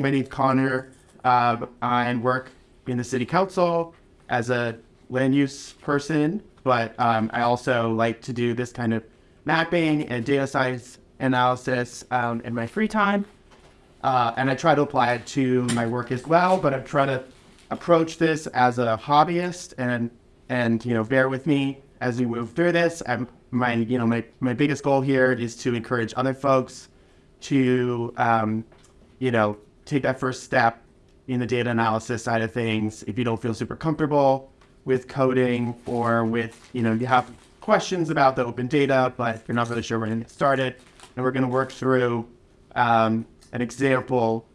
My name's Connor. I work in the city council as a land use person, but um, I also like to do this kind of mapping and data science analysis um, in my free time. Uh, and I try to apply it to my work as well, but I'm trying to approach this as a hobbyist and, and, you know, bear with me as we move through this. I'm, my, you know, my, my biggest goal here is to encourage other folks to, um, you know, take that first step in the data analysis side of things. If you don't feel super comfortable with coding or with, you know, you have questions about the open data, but you're not really sure where to get started. And we're going to work through um, an example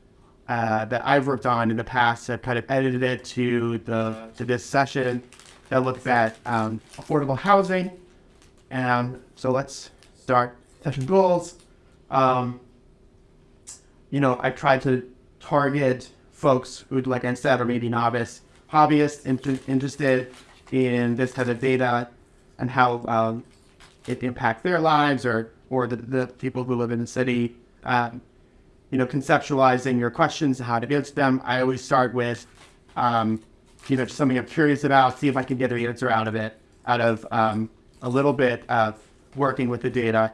uh, that I've worked on in the past. I've kind of edited it to the to this session that looks at um, affordable housing. And so let's start session goals. Um, you know, I tried to target folks who, like I said, are maybe novice hobbyists inter interested in this kind of data and how um, it impacts their lives or or the, the people who live in the city. Um, you know, conceptualizing your questions, how to answer them. I always start with, um, you know, something I'm curious about, see if I can get an answer out of it, out of um, a little bit of working with the data,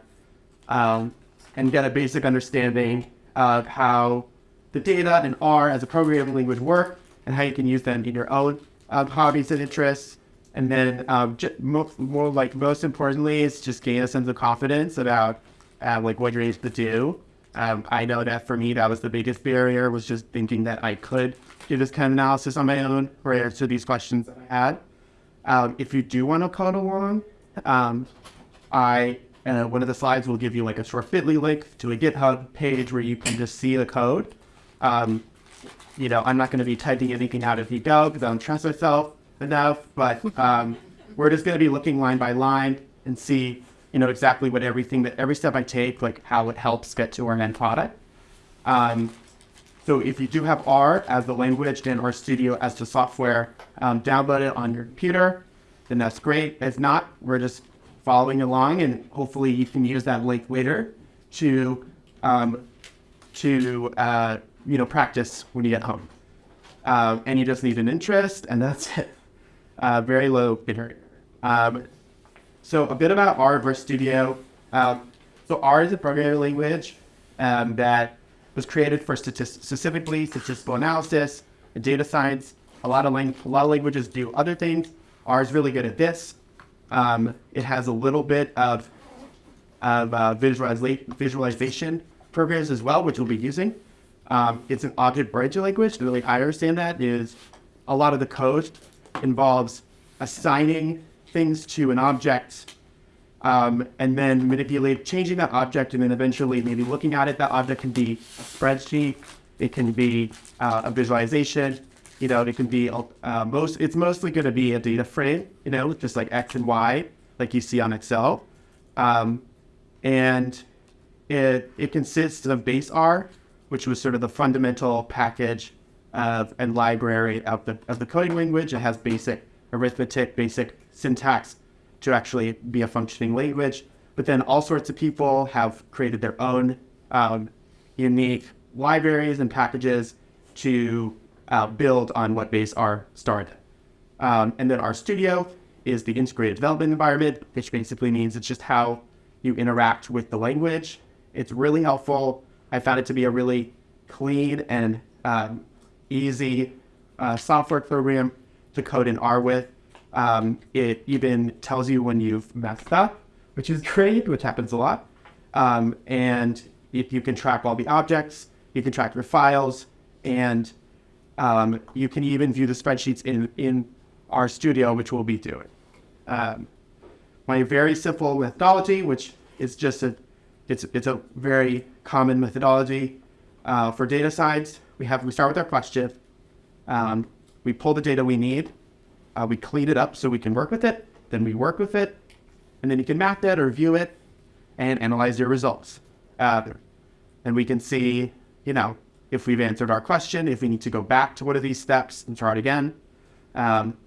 um, and get a basic understanding of how the data and R as a programming language work and how you can use them in your own um, hobbies and interests. And then um, more, more, like most importantly, is just gain a sense of confidence about uh, like what you're able to do. Um, I know that for me, that was the biggest barrier was just thinking that I could do this kind of analysis on my own or answer these questions that I had. Um, if you do want to code along, um, I uh, one of the slides will give you like a short Bitly link to a GitHub page where you can just see the code. Um, you know, I'm not going to be typing anything out as you go because I don't trust myself enough, but um, we're just going to be looking line by line and see, you know, exactly what everything that every step I take, like how it helps get to our end product. Um, so if you do have R as the language and R Studio as the software, um, download it on your computer, then that's great. If not, we're just following along and hopefully you can use that link later to, um, to uh, you know, practice when you get home. Um, and you just need an interest, and that's it. Uh, very low bit um, so a bit about R RStudio. Um, so R is a programming language um, that was created for statist specifically statistical analysis and data science. A lot of a lot of languages do other things. R is really good at this. Um, it has a little bit of of uh, visualization programs as well, which we'll be using. Um, it's an object-oriented language. The way I understand that is a lot of the code involves assigning things to an object um, and then manipulate, changing that object, and then eventually maybe looking at it. That object can be a spreadsheet. It can be uh, a visualization. You know, it can be uh, most. It's mostly going to be a data frame. You know, just like X and Y, like you see on Excel, um, and it it consists of base R, which was sort of the fundamental package of and library of the of the coding language. It has basic arithmetic, basic syntax to actually be a functioning language. But then all sorts of people have created their own um, unique libraries and packages to uh, build on what base R started. Um, and then RStudio is the integrated development environment, which basically means it's just how you interact with the language. It's really helpful I found it to be a really clean and um, easy uh, software program to code in R with. Um, it even tells you when you've messed up, which is great, which happens a lot. Um, and if you can track all the objects, you can track your files, and um, you can even view the spreadsheets in, in studio which we'll be doing. Um, my very simple methodology, which is just a it's, it's a very common methodology uh, for data science. We have we start with our question. Um, we pull the data we need. Uh, we clean it up so we can work with it. Then we work with it, and then you can map that or view it, and analyze your results. Uh, and we can see, you know, if we've answered our question, if we need to go back to one of these steps and try it again. Um,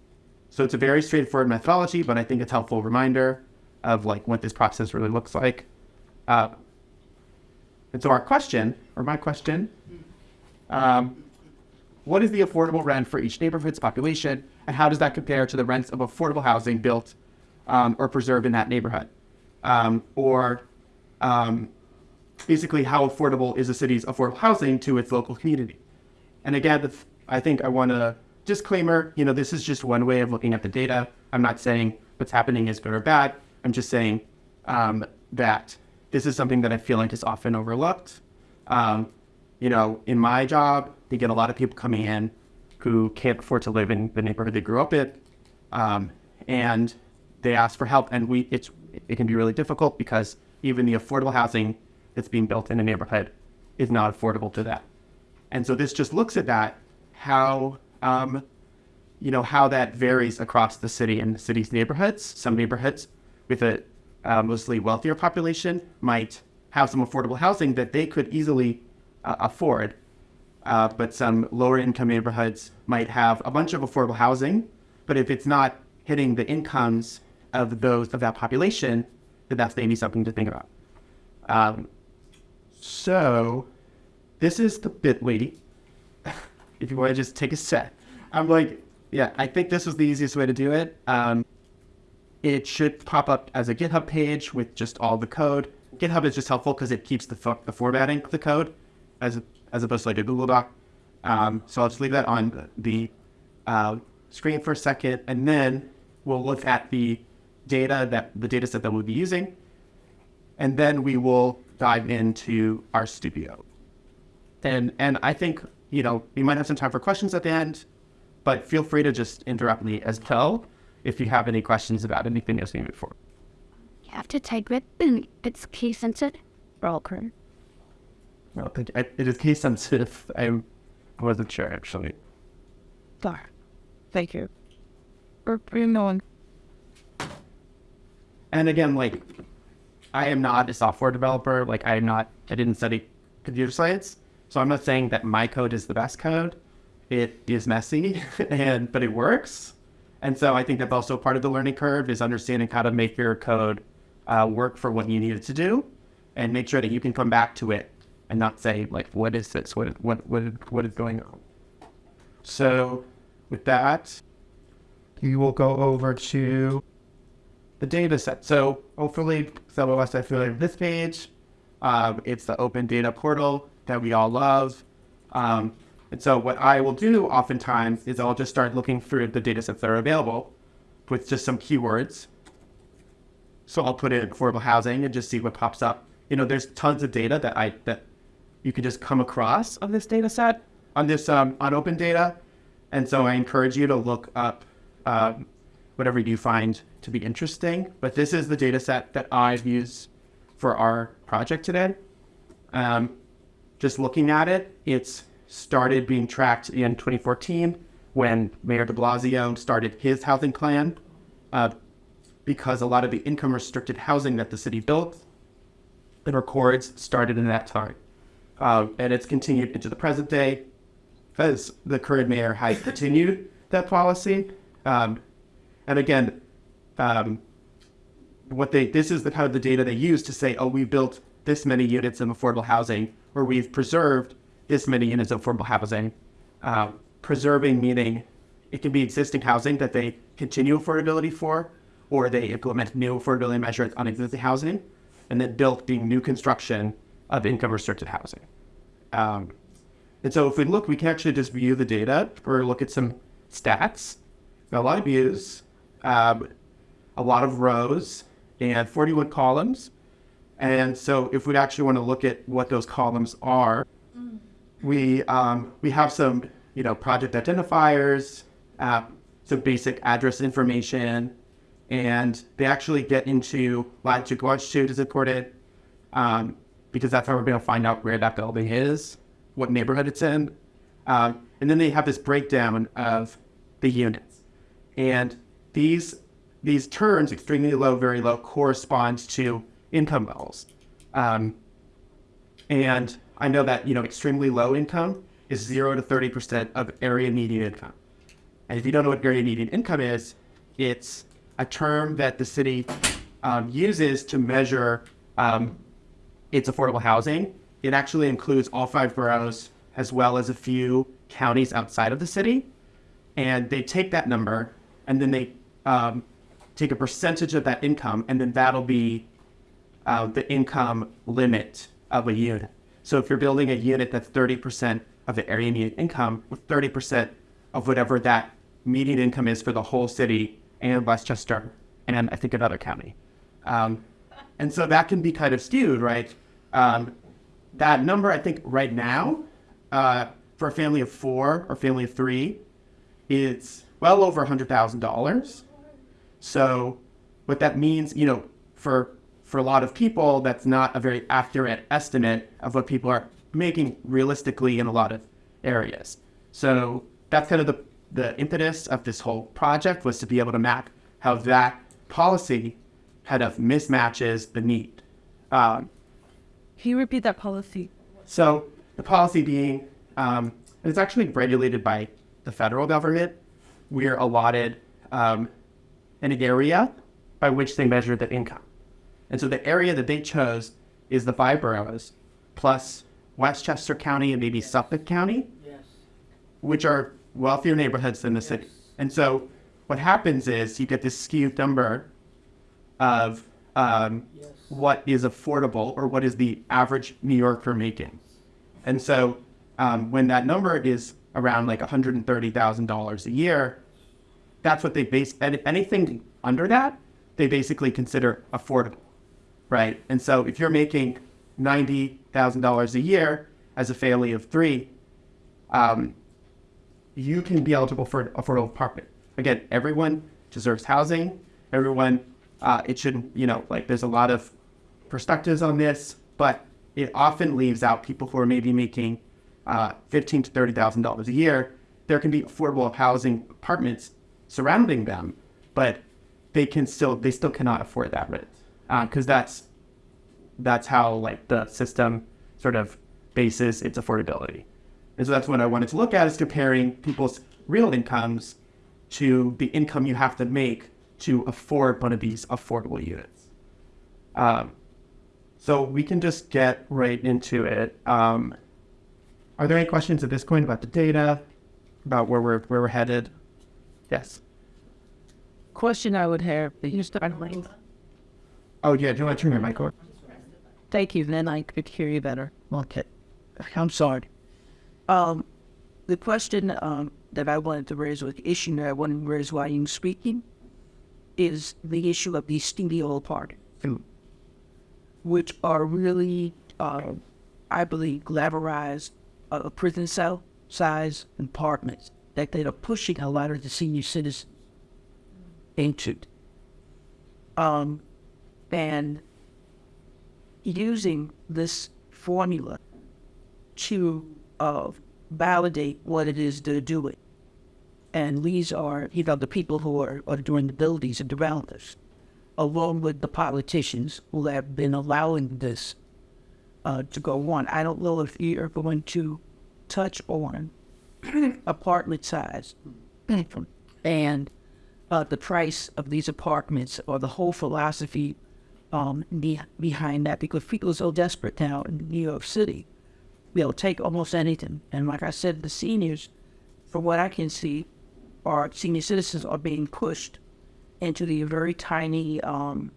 so it's a very straightforward methodology, but I think it's helpful reminder of like what this process really looks like. Uh, and so our question, or my question, Um, what is the affordable rent for each neighborhood's population, and how does that compare to the rents of affordable housing built um, or preserved in that neighborhood? Um, or um, basically, how affordable is a city's affordable housing to its local community? And again, the, I think I want to disclaimer, you know, this is just one way of looking at the data. I'm not saying what's happening is good or bad. I'm just saying um, that this is something that I feel like is often overlooked. Um, you know, in my job, you get a lot of people coming in who can't afford to live in the neighborhood they grew up in, um, and they ask for help. And we, it's, it can be really difficult because even the affordable housing that's being built in a neighborhood is not affordable to that. And so this just looks at that, how, um, you know, how that varies across the city and the city's neighborhoods. Some neighborhoods with a uh, mostly wealthier population might have some affordable housing that they could easily uh, afford. Uh, but some lower income neighborhoods might have a bunch of affordable housing, but if it's not hitting the incomes of those of that population, then that's maybe something to think about. Um, so this is the bit.ly. if you want to just take a set. I'm like, yeah, I think this was the easiest way to do it. Um, it should pop up as a GitHub page with just all the code. GitHub is just helpful because it keeps the, the formatting of the code as, as opposed to like a Google Doc. Um, so I'll just leave that on the uh, screen for a second, and then we'll look at the data that the data set that we'll be using, and then we will dive into RStudio. And and I think you know we might have some time for questions at the end, but feel free to just interrupt me as well if you have any questions about anything you've seen before. You have to type it. It's case sensitive. Roll curve. Well, thank you. It is case sensitive. I wasn't sure actually. Sorry. Thank you. For knowing. And again, like, I am not a software developer. Like, I am not. I didn't study computer science, so I'm not saying that my code is the best code. It is messy, and but it works. And so I think that's also part of the learning curve is understanding how to make your code uh, work for what you need it to do, and make sure that you can come back to it and not say like, what is this? What what what what is going on? So with that, you will go over to the data set. So hopefully some of us are familiar with this page. Um, it's the open data portal that we all love. Um, and so what I will do oftentimes is I'll just start looking through the data sets that are available with just some keywords. So I'll put in affordable housing and just see what pops up. You know, there's tons of data that I that you can just come across on this data set, on this um, unopened data. And so I encourage you to look up um, whatever you find to be interesting. But this is the data set that I've used for our project today. Um, just looking at it, it's started being tracked in 2014 when Mayor de Blasio started his housing plan uh, because a lot of the income restricted housing that the city built and records started in that time. Uh, and it's continued into the present day as the current mayor has continued that policy. Um, and again, um, what they this is the kind of the data they use to say, oh, we built this many units of affordable housing, or we've preserved this many units of affordable housing. Uh, preserving meaning it can be existing housing that they continue affordability for, or they implement new affordability measures on existing housing, and then built being new construction of income restricted housing. Um, and so if we look, we can actually just view the data or look at some stats. a lot of views, um, a lot of rows, and 41 columns. And so if we actually want to look at what those columns are, we, um, we have some, you know, project identifiers, uh, some basic address information, and they actually get into latitude, longitude is important, um, because that's how we're going to find out where that building is, what neighborhood it's in. Um, and then they have this breakdown of the units. And these, these terms, extremely low, very low, correspond to income levels. Um, and I know that, you know, extremely low income is zero to 30% of area median income. And if you don't know what area median income is, it's a term that the city um, uses to measure um, its affordable housing. It actually includes all five boroughs as well as a few counties outside of the city. And they take that number and then they um, take a percentage of that income, and then that'll be uh, the income limit of a unit. So if you're building a unit that's 30% of the area median income, with 30% of whatever that median income is for the whole city and Westchester and I think another county. Um, and so that can be kind of skewed, right? Um, that number, I think, right now, uh, for a family of four or family of three, is well over $100,000. So what that means, you know, for for a lot of people, that's not a very accurate estimate of what people are making realistically in a lot of areas. So that's kind of the the impetus of this whole project was to be able to map how that policy kind of mismatches the need. Um, Can you repeat that policy? so the policy being, um, and it's actually regulated by the federal government. We're allotted um, an area by which they measure the income. And so the area that they chose is the five boroughs plus Westchester County and maybe Suffolk County, which are wealthier neighborhoods than the city. And so what happens is you get this skewed number of um, what is affordable or what is the average New Yorker making. And so um, when that number is around like $130,000 a year, that's what they base and anything under that, they basically consider affordable, right? And so if you're making $90,000 a year as a family of three, um, you can be eligible for an affordable apartment. Again, everyone deserves housing. Everyone, uh, it shouldn't, you know, like there's a lot of perspectives on this, but it often leaves out people who are maybe making uh, fifteen to thirty thousand dollars a year. There can be affordable housing apartments surrounding them, but they can still they still cannot afford that rent because that's that's how like the system sort of bases its affordability. And so that's what I wanted to look at is comparing people's real incomes to the income you have to make to afford one of these affordable units. Um, so we can just get right into it. Um, are there any questions at this point about the data, about where we're where we're headed? Yes. Question I would have. You start late. Oh yeah. Do you want to turn your mic on? Thank you. Then I could hear you better. Okay. I'm sorry. Um, the question um, that I wanted to raise, or the issue that I wanted to raise while you were speaking, is the issue of the studio apartments, which are really, uh, I believe, glamorized uh, prison cell size apartments that they are pushing a lot of the senior citizens into. Um, and using this formula to uh, validate what it is they're doing. And these are, you know, the people who are, are doing the buildings and developers, along with the politicians who have been allowing this uh, to go on. I don't know if you're going to touch on apartment size and uh, the price of these apartments or the whole philosophy um, be- behind that because people are so desperate now in New York City. They'll take almost anything. And like I said, the seniors, from what I can see, are senior citizens are being pushed into the very tiny, um,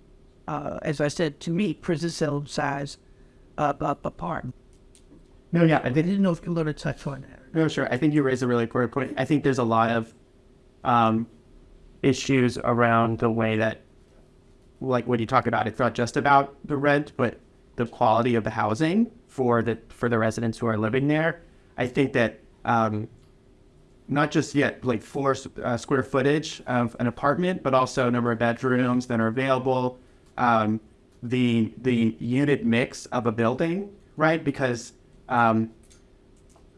uh, as I said, to me, prison cell size uh, up apartment. No, yeah. I I didn't know if you were going to touch on that. No, sure. I think you raised a really important point. I think there's a lot of um, issues around the way that, like when you talk about, it's not just about the rent, but the quality of the housing for the for the residents who are living there. I think that um, not just yet like floor uh, square footage of an apartment, but also number of bedrooms that are available, um, the the unit mix of a building, right? Because um,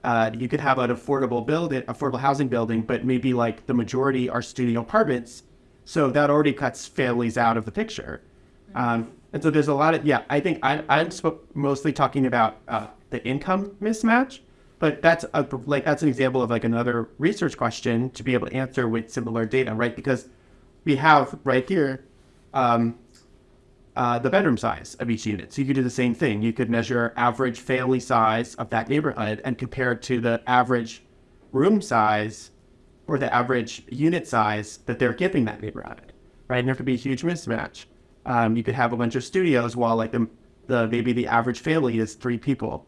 uh, you could have an affordable building, affordable housing building, but maybe like the majority are studio apartments. So that already cuts families out of the picture. Um, and so there's a lot of, yeah, I think I, I'm sp- mostly talking about uh, the income mismatch, but that's a, like, that's an example of like another research question to be able to answer with similar data, right? Because we have right here, um, uh, the bedroom size of each unit. So you could do the same thing. You could measure average family size of that neighborhood and compare it to the average room size or the average unit size that they're giving that neighborhood, right? And there could be a huge mismatch. Um, you could have a bunch of studios while like the, the maybe the average family is three people.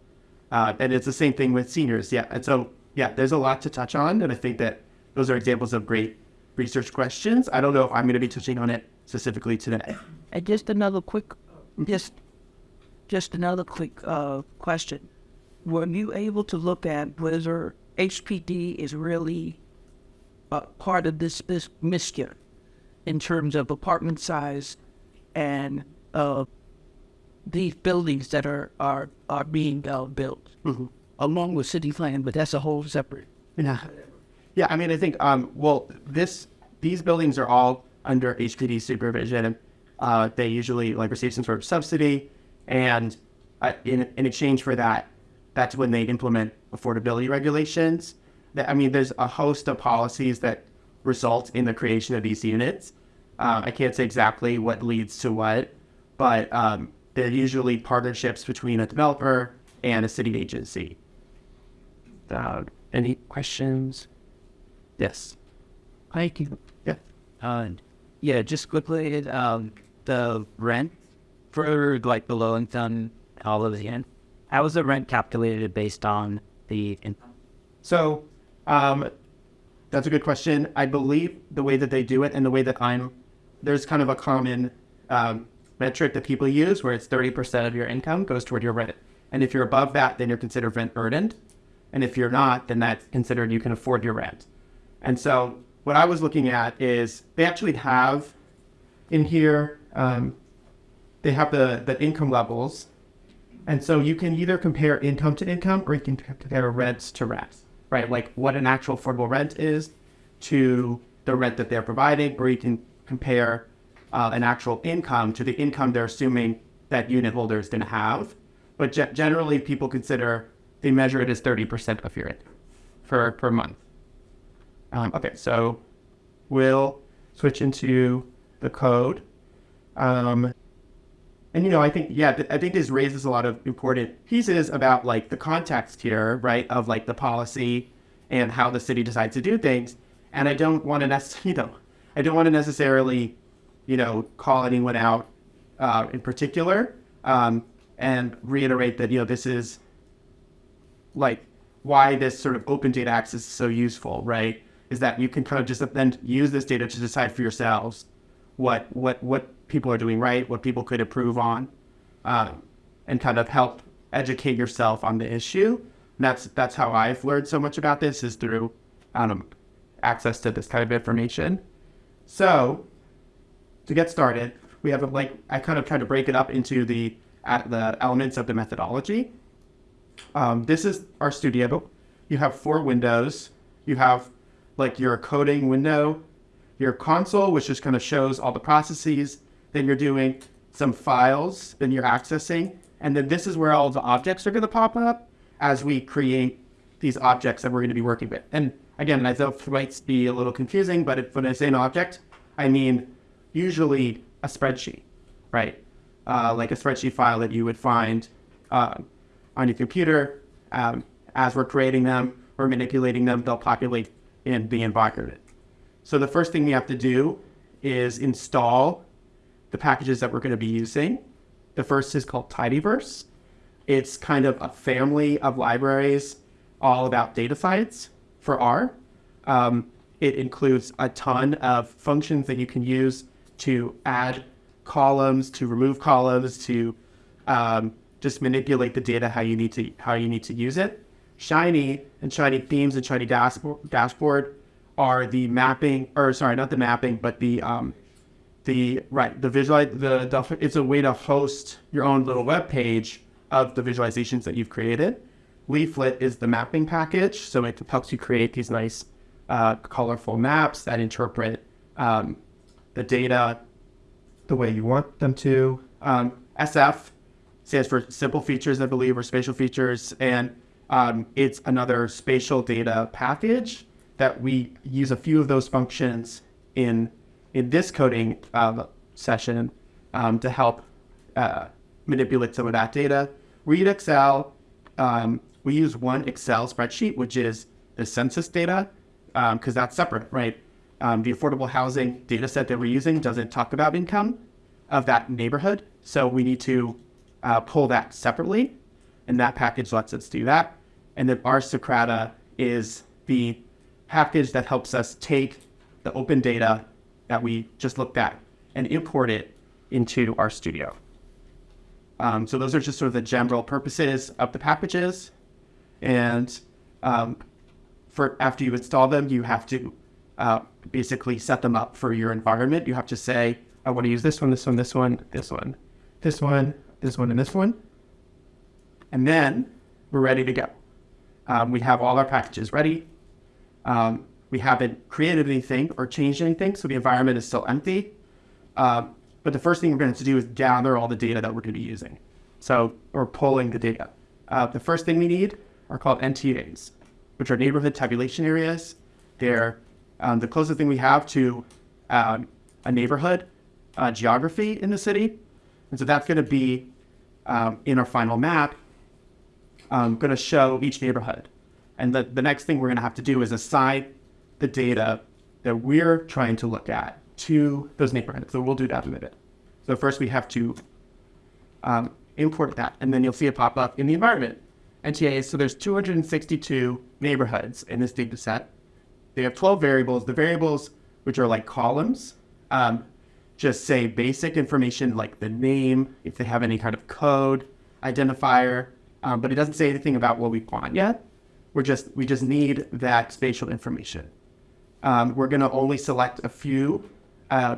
Uh, and it's the same thing with seniors. Yeah. And so, yeah, there's a lot to touch on. And I think that those are examples of great research questions. I don't know if I'm going to be touching on it specifically today. And just another quick, just, just another quick uh, question. Were you able to look at whether HPD is really uh, part of this, this mischief in terms of apartment size and uh, these buildings that are are are being uh, built along with city plan? But that's a whole separate. Yeah. Yeah, I mean, I think, um, well, this, these buildings are all under HPD supervision. Uh, they usually like receive some sort of subsidy, and uh, in, in exchange for that, that's when they implement affordability regulations. I mean, there's a host of policies that result in the creation of these units. Uh, I can't say exactly what leads to what, but um, they're usually partnerships between a developer and a city agency. Uh, any questions? Yes. Thank you. Yeah. Uh, yeah, just quickly, um, the rent for like the low income, all of the end. How is the rent calculated based on the income? So, um, that's a good question. I believe the way that they do it and the way that I'm, there's kind of a common um, metric that people use where it's 30% of your income goes toward your rent. And if you're above that, then you're considered rent burdened. And if you're not, then that's considered you can afford your rent. And so, what I was looking at is they actually have in here, um, they have the, the income levels and so you can either compare income to income or you can compare rents to rents, right? Like what an actual affordable rent is to the rent that they're providing, or you can compare uh, an actual income to the income they're assuming that unit holder is going to have. But ge- generally, people consider they measure it as 30% of your income for per month. Um, okay, so we'll switch into the code. Um, and you know, I think yeah, I think this raises a lot of important pieces about like the context here, right? Of like the policy and how the city decides to do things. And I don't want to necessarily, you know, I don't want to necessarily, you know, call anyone out uh, in particular, um, and reiterate that you know this is like why this sort of open data access is so useful, right? Is that you can kind of just then use this data to decide for yourselves what what what people are doing right, what people could improve on, um, and kind of help educate yourself on the issue. And that's that's how I've learned so much about this is through um, access to this kind of information. So to get started, we have a, like I kind of tried to break it up into the uh, the elements of the methodology. Um, this is RStudio. You have four windows. You have like your coding window, your console, which just kind of shows all the processes. Then you're doing some files, then you're accessing. And then this is where all the objects are going to pop up as we create these objects that we're going to be working with. And again, I know it might be a little confusing, but if, when I say an object, I mean usually a spreadsheet, right? Uh, like a spreadsheet file that you would find uh, on your computer. Um, as we're creating them or manipulating them, they'll populate in the environment. So the first thing we have to do is install the packages that we're going to be using. The first is called Tidyverse. It's kind of a family of libraries all about data science for R. Um, it includes a ton of functions that you can use to add columns, to remove columns, to um, just manipulate the data how you need to how you need to use it. Shiny and Shiny Themes and Shiny Dashboard, dashboard are the mapping, or sorry, not the mapping, but the um, the right the visual the, the it's a way to host your own little web page of the visualizations that you've created. Leaflet is the mapping package, so it helps you create these nice, uh, colorful maps that interpret um, the data the way you want them to. Um, SF stands for simple features, I believe, or spatial features, and um, it's another spatial data package that we use a few of those functions in in this coding uh, session um, to help uh, manipulate some of that data. Read Excel. Um, we use one Excel spreadsheet, which is the census data, because that's separate, right? Um, the affordable housing data set that we're using doesn't talk about income of that neighborhood. So we need to uh, pull that separately. And that package lets us do that. And then RSocrata is the package that helps us take the open data that we just looked at and import it into RStudio. Um, so those are just sort of the general purposes of the packages. And um, for after you install them, you have to uh, basically set them up for your environment. You have to say, I want to use this one, this one, this one, this one, this one, this one, and this one. And then we're ready to go. Um, we have all our packages ready. Um, we haven't created anything or changed anything, so the environment is still empty. Um, but the first thing we're going to do is gather all the data that we're going to be using. So we're pulling the data. Uh, the first thing we need are called NTAs, which are neighborhood tabulation areas. They're um, the closest thing we have to um, a neighborhood uh, geography in the city. And so that's going to be um, in our final map, um, going to show each neighborhood. And the, the next thing we're going to have to do is assign the data that we're trying to look at to those neighborhoods. So we'll do that in a minute. So first we have to um, import that, and then you'll see it pop up in the environment. NTAs, so there's 262 neighborhoods in this data set. They have 12 variables. The variables, which are like columns, um, just say basic information like the name, if they have any kind of code identifier, um, but it doesn't say anything about what we want yet. We're just we just need that spatial information. Um, we're going to only select a few uh,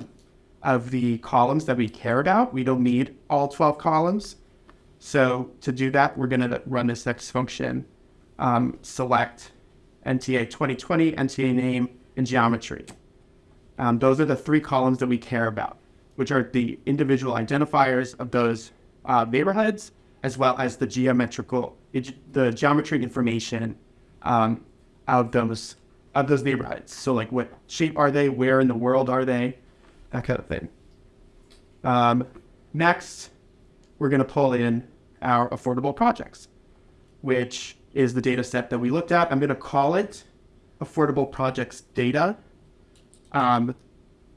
of the columns that we care about. We don't need all 12 columns. So to do that, we're going to run this next function, um, select NTA 2020, NTA name, and geometry. Um, those are the three columns that we care about, which are the individual identifiers of those uh, neighborhoods, as well as the geometrical, the geometry information um, of those of those neighborhoods. So like what shape are they? Where in the world are they? That kind of thing. Um, next, we're going to pull in our affordable projects, which is the data set that we looked at. I'm going to call it affordable projects data, um,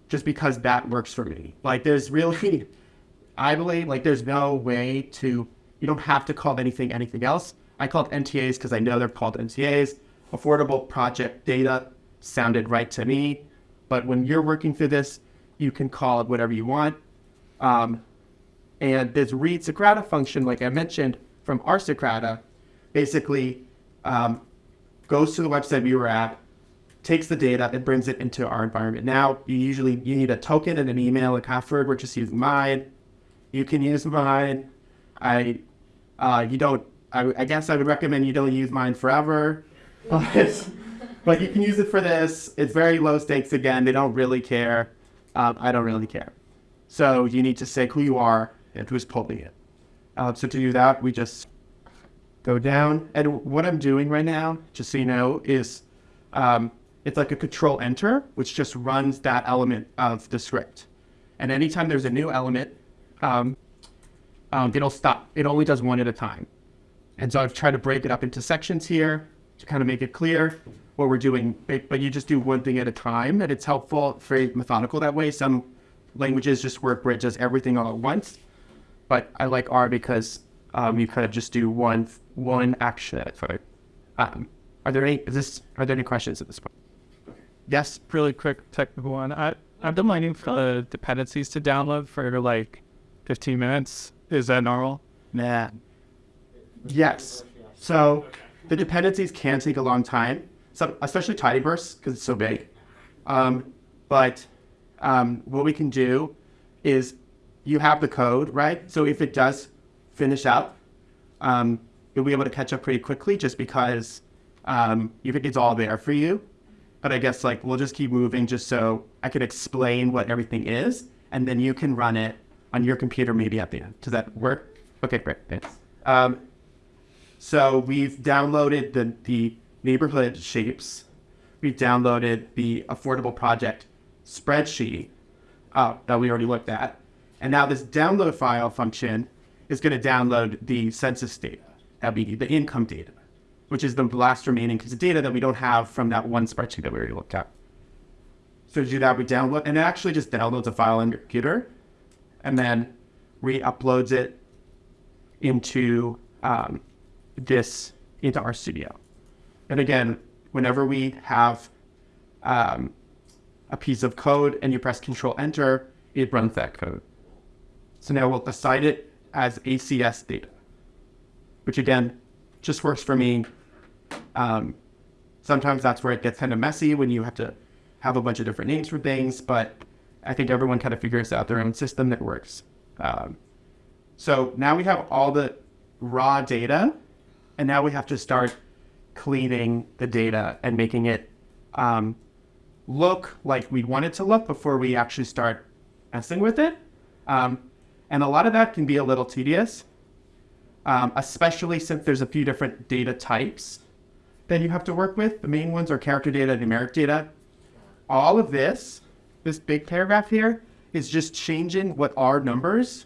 just because that works for me. Like there's really, I believe like there's no way to, you don't have to call anything anything else. I called NTAs because I know they're called NTAs. Affordable project data sounded right to me. But when you're working through this, you can call it whatever you want. Um, and this read Socrata function, like I mentioned from RSocrata, basically um, goes to the website viewer app, takes the data, and brings it into our environment. Now, you usually you need a token and an email, a password. We're just using mine. You can use mine. I, uh, you don't. I, I guess I would recommend you don't use mine forever, but you can use it for this. It's very low stakes. Again, they don't really care. Um, I don't really care. So you need to say who you are and who's pulling it. Uh, so to do that, we just go down. And what I'm doing right now, just so you know, is um, it's like a control enter, which just runs that element of the script. And anytime there's a new element, um, um, it'll stop. It only does one at a time. And so I've tried to break it up into sections here to kind of make it clear what we're doing. But you just do one thing at a time, and it's helpful, very methodical that way. Some languages just work where it does everything all at once. But I like R because um, you kind of just do one one action at a time. Um, are there any is this are there any questions at this point? Yes. really quick technical one. I I've been waiting for the dependencies to download for like 15 minutes. Is that normal? Nah. Yes. So the dependencies can take a long time, so especially tidyverse because it's so big. Um, but um, what we can do is you have the code, right? So if it does finish up, um, you'll be able to catch up pretty quickly just because um, you think it's all there for you. But I guess like we'll just keep moving just so I can explain what everything is, and then you can run it on your computer maybe at the end. Does that work? Okay, great. Thanks. Um, so we've downloaded the, the neighborhood shapes. We've downloaded the affordable project spreadsheet uh, that we already looked at. And now this download file function is going to download the census data, that'd be the income data, which is the last remaining piece of data that we don't have from that one spreadsheet that we already looked at. So to do that, we download, and it actually just downloads a file on your computer, and then re-uploads it into um, this into RStudio. And again, whenever we have um, a piece of code and you press Control Enter, it runs that code. So now we'll assign it as ACS data, which again just works for me. Um, sometimes that's where it gets kind of messy when you have to have a bunch of different names for things, but I think everyone kind of figures out their own system that works. Um, so now we have all the raw data, and now we have to start cleaning the data and making it um, look like we want it to look before we actually start messing with it. Um, and a lot of that can be a little tedious, um, especially since there's a few different data types that you have to work with. The main ones are character data, numeric data. All of this, this big paragraph here, is just changing what are numbers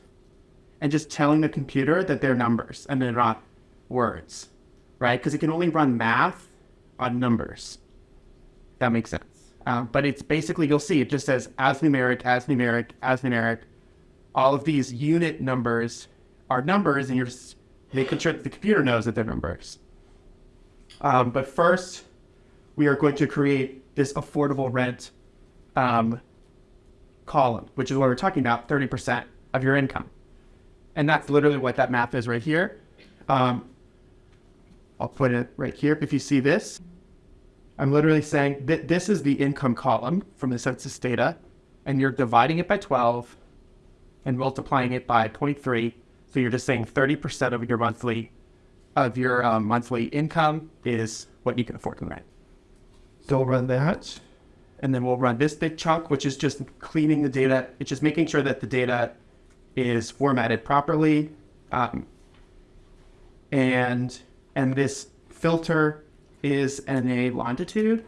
and just telling the computer that they're numbers and they're not words, right? Because it can only run math on numbers. That makes sense. Um, but it's basically, you'll see, it just says as numeric, as numeric, as numeric. All of these unit numbers are numbers, and you're making sure that the computer knows that they're numbers. Um, but first, we are going to create this affordable rent um, column, which is what we're talking about 30% of your income. And that's literally what that math is right here. Um, I'll put it right here. If you see this, I'm literally saying that this is the income column from the census data, and you're dividing it by 12 and multiplying it by 0.3. So you're just saying 30% of your monthly of your um, monthly income is what you can afford to rent. So we'll run that, and then we'll run this big chunk, which is just cleaning the data. It's just making sure that the data is formatted properly, um, and and this filter is NA longitude.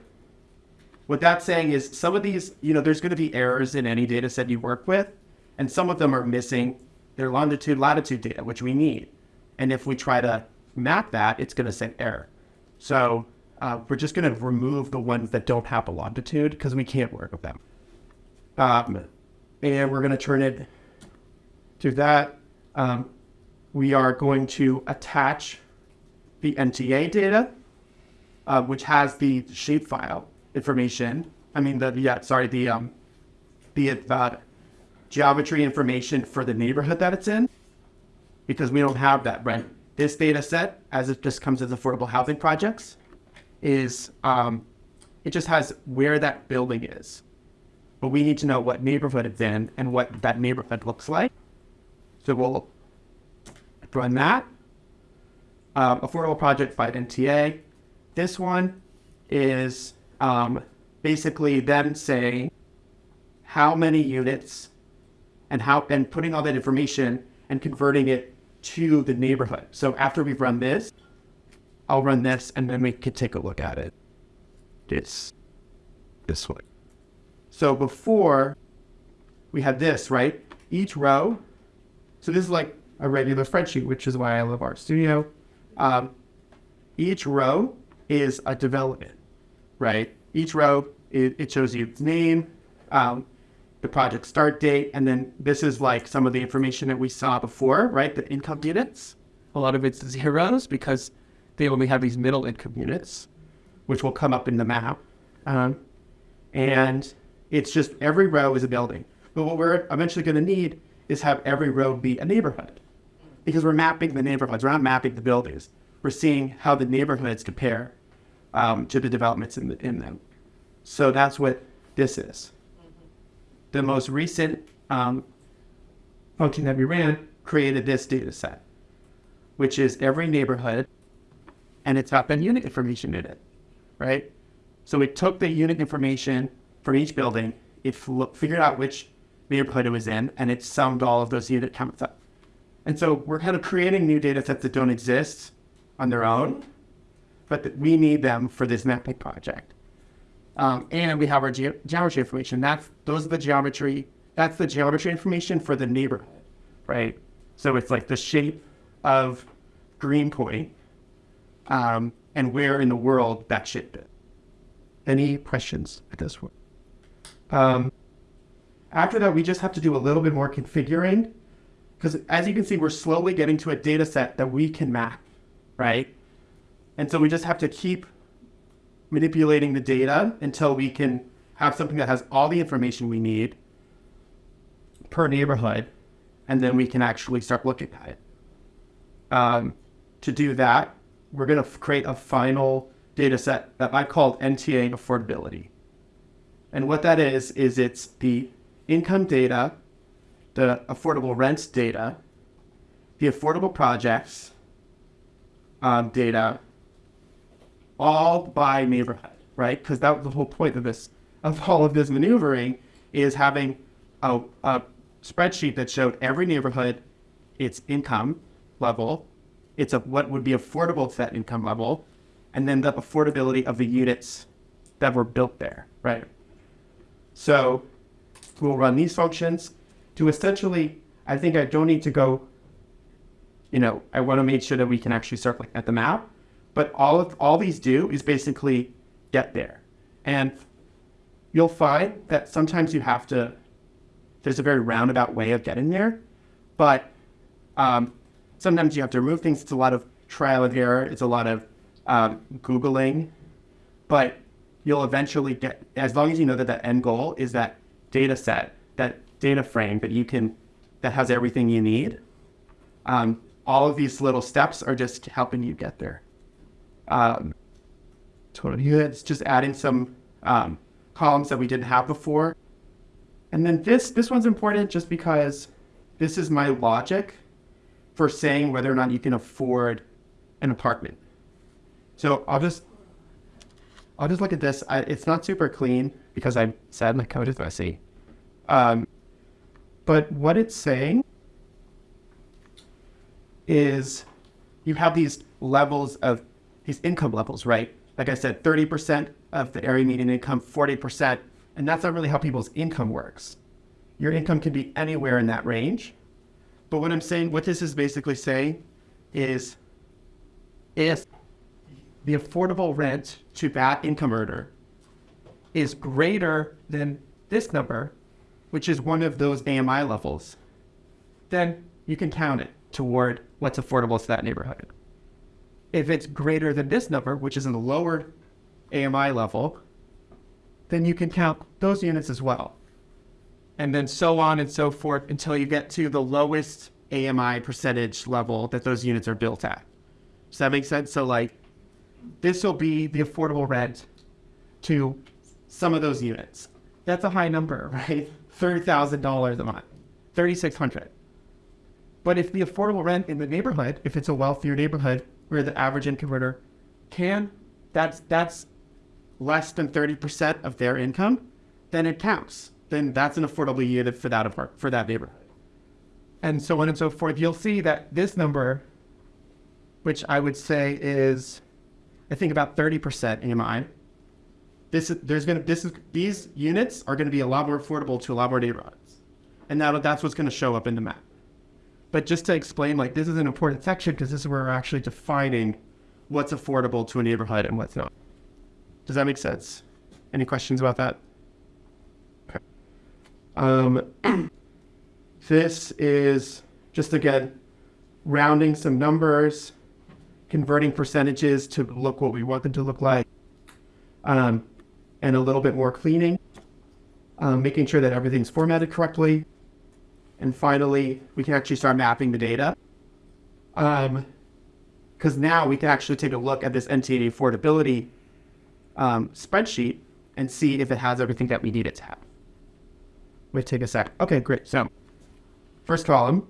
What that's saying is some of these, you know, there's going to be errors in any data set you work with, and some of them are missing their longitude, latitude data, which we need. And if we try to map that, it's going to send error. So uh, we're just going to remove the ones that don't have a longitude because we can't work with them. Um, and we're going to turn it to that. Um, we are going to attach the NTA data uh, which has the shapefile information. I mean, the yeah, sorry, the um, the uh, geometry information for the neighborhood that it's in, because we don't have that. Right. This data set, as it just comes as affordable housing projects, is um, it just has where that building is, but we need to know what neighborhood it's in and what that neighborhood looks like. So we'll run that. Um, affordable project by NTA. This one is um, basically them saying how many units and how and putting all that information and converting it to the neighborhood. So after we've run this, I'll run this and then we can take a look at it. This this way. So before we had this, right? Each row. So this is like a regular spreadsheet, which is why I love RStudio. Um, each row is a development, right? Each row, it, it shows you its name, um, the project start date, and then this is like some of the information that we saw before, right? The income units. A lot of it's zeros because they only have these middle income units, which will come up in the map. Um, and it's just every row is a building. But what we're eventually going to need is have every row be a neighborhood because we're mapping the neighborhoods. We're not mapping the buildings. We're seeing how the neighborhoods compare um, to the developments in, the, in them. So that's what this is. The most recent um, function that we ran created this data set, which is every neighborhood, and it's got the unit information in it, right? So it took the unit information from each building, it figured out which neighborhood it was in, and it summed all of those unit counts up. And so we're kind of creating new data sets that don't exist on their own, but that we need them for this mapping project. Um, and we have our ge- geometry information. That's those are the geometry that's the geometry information for the neighborhood, right? So it's like the shape of Greenpoint um, and where in the world that should be. Any questions at this point? Um, after that, we just have to do a little bit more configuring because as you can see, we're slowly getting to a data set that we can map, right? And so we just have to keep manipulating the data until we can have something that has all the information we need per neighborhood, and then we can actually start looking at it. Um, to do that, we're going to create a final data set that I called NTA affordability. And what that is, is it's the income data, the affordable rents data, the affordable projects um, data, all by neighborhood, right? Because that was the whole point of this, of all of this maneuvering, is having a, a spreadsheet that showed every neighborhood, its income level, it's a, what would be affordable to that income level, and then the affordability of the units that were built there, right? So we'll run these functions to essentially, I think I don't need to go, you know, I want to make sure that we can actually start looking at the map, but all of all these do is basically get there. And you'll find that sometimes you have to, there's a very roundabout way of getting there, but um, sometimes you have to remove things. It's a lot of trial and error. It's a lot of um, Googling, but you'll eventually get, as long as you know that that end goal is that data set, that data frame that you can, that has everything you need. Um, all of these little steps are just helping you get there. Um, totally. It's just adding some um, columns that we didn't have before. And then this, this one's important just because this is my logic for saying whether or not you can afford an apartment. So I'll just I'll just look at this. I, it's not super clean because I said my code is messy. Um, but what it's saying is you have these levels of these income levels, right? Like I said, 30% of the area median income, 40%, and that's not really how people's income works. Your income can be anywhere in that range. But what I'm saying, what this is basically saying is if the affordable rent to that income earner is greater than this number, which is one of those AMI levels, then you can count it toward what's affordable to that neighborhood. If it's greater than this number, which is in the lower AMI level, then you can count those units as well. And then so on and so forth until you get to the lowest AMI percentage level that those units are built at. Does that make sense? So like this will be the affordable rent to some of those units. That's a high number, right? $30,000 a month, 3600 But if the affordable rent in the neighborhood, if it's a wealthier neighborhood where the average income earner can, that's, that's less than 30% of their income, then it counts. Then that's an affordable unit for that, apart, for that neighborhood. And so on and so forth. You'll see that this number, which I would say is I think about 30% AMI. This is, there's gonna, this is, these units are gonna be a lot more affordable to a lot more neighborhoods. And that, that's what's gonna show up in the map. But just to explain, like this is an important section because this is where we're actually defining what's affordable to a neighborhood and what's not. Does that make sense? Any questions about that? Okay. Um, this is just again, rounding some numbers converting percentages to look what we want them to look like, um, and a little bit more cleaning, um, making sure that everything's formatted correctly. And finally, we can actually start mapping the data. Because um, now we can actually take a look at this NTA affordability um, spreadsheet and see if it has everything that we need it to have. Wait, take a sec. Okay, great. So, first column,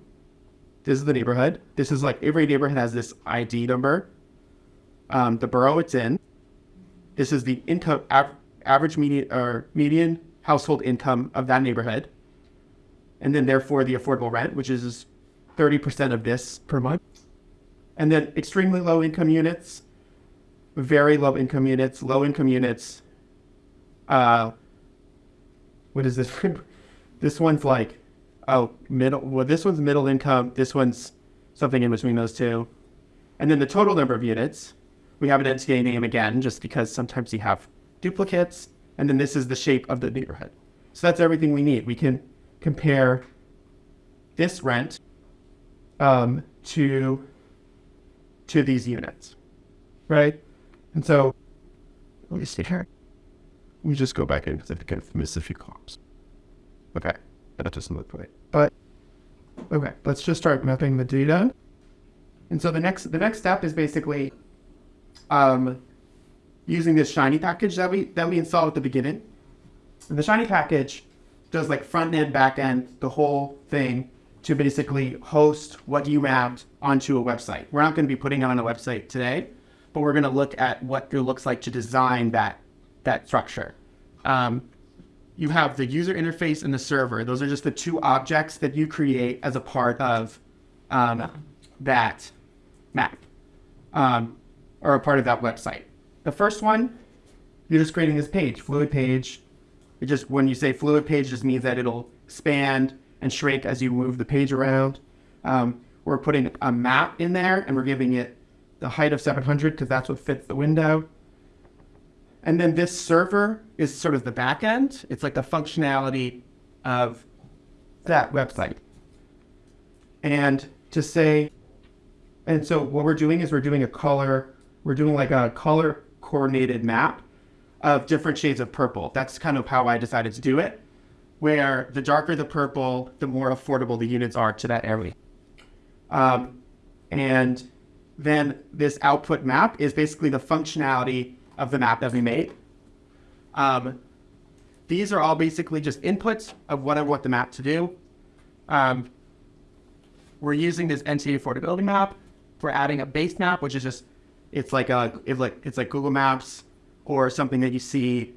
this is the neighborhood. This is like every neighborhood has this ID number. Um, the borough it's in. This is the income average median or median household income of that neighborhood, and then therefore the affordable rent, which is thirty percent of this per month, and then extremely low income units, very low income units, low income units. Uh, what is this? This one's like, oh, middle. Well, this one's middle income. This one's something in between those two. And then the total number of units, we have an NTA name again, just because sometimes you have duplicates. And then this is the shape of the neighborhood. So that's everything we need. We can compare this rent um, to to these units, right? And so let me see here. Me just go back in because I think I've missed a few columns. Okay, that doesn't look right. But okay, let's just start mapping the data. And so the next the next step is basically um, using this Shiny package that we that we installed at the beginning. And the Shiny package does like front end, back end, the whole thing to basically host what you mapped onto a website. We're not going to be putting it on a website today, but we're going to look at what it looks like to design that that structure. Um, you have the user interface and the server. Those are just the two objects that you create as a part of um, that map um, or a part of that website. The first one, you're just creating this page, fluid page. It just when you say fluid page, just means that it'll expand and shrink as you move the page around. Um, we're putting a map in there and we're giving it the height of 700 because that's what fits the window. And then this server is sort of the back end. It's like the functionality of that website. And to say, and so what we're doing is we're doing a color, we're doing like a color coordinated map of different shades of purple. That's kind of how I decided to do it, where the darker the purple, the more affordable the units are to that area. Um, and then this output map is basically the functionality of the map that we made. Um, these are all basically just inputs of what I want the map to do. Um, we're using this NTA affordability map. We're adding a base map, which is just it's like a it's like it's like Google Maps or something that you see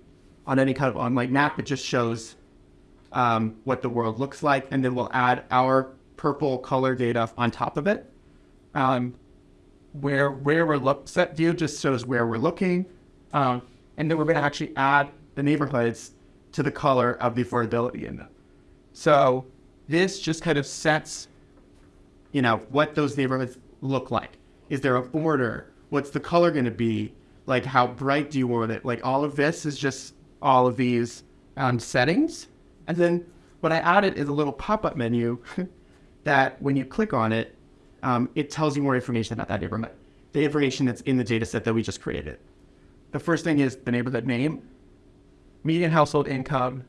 on any kind of online map. It just shows um, what the world looks like, and then we'll add our purple color data on top of it. Um, where where we're look set view just shows where we're looking, um, and then we're going to actually add the neighborhoods to the color of the affordability in them. So this just kind of sets, you know, what those neighborhoods look like. Is there a border? What's the color going to be? Like how bright do you want it? Like all of this is just all of these um, settings. And then what I added is a little pop-up menu that when you click on it, um, it tells you more information about that neighborhood. The information that's in the data set that we just created. The first thing is the neighborhood name, median household income,